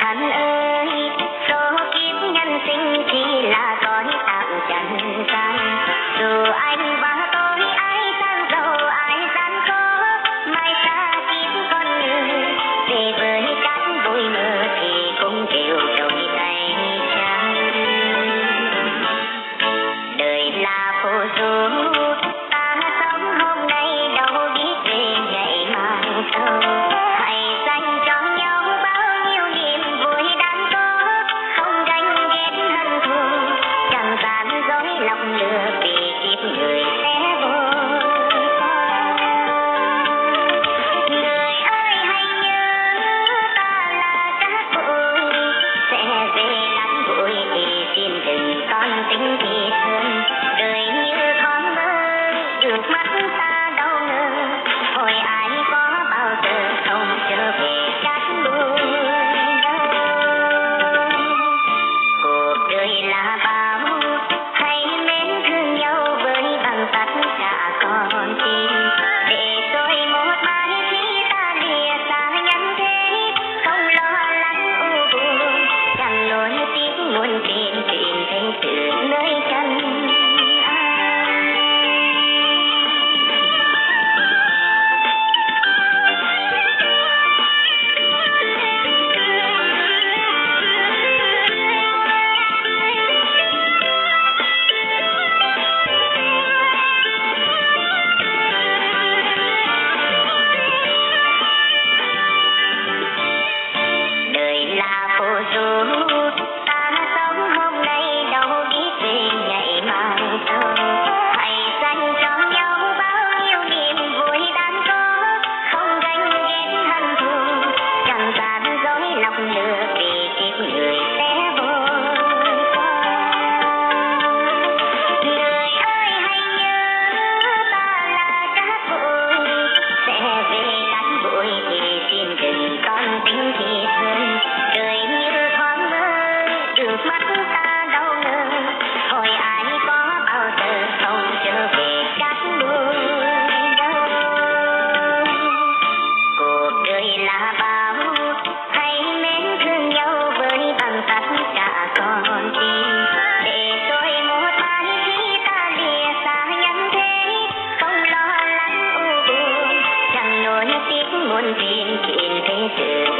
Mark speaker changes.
Speaker 1: chẳng ơi, số kiếp nhân sinh chỉ là cõi tạm chẳng gian. Dù anh bao tôi ai sang giàu ai gian khó mai xa kiếp con người. Về với cát bụi mơ thì cũng đều đổi tay trắng. Đời là phù du lonely. being in.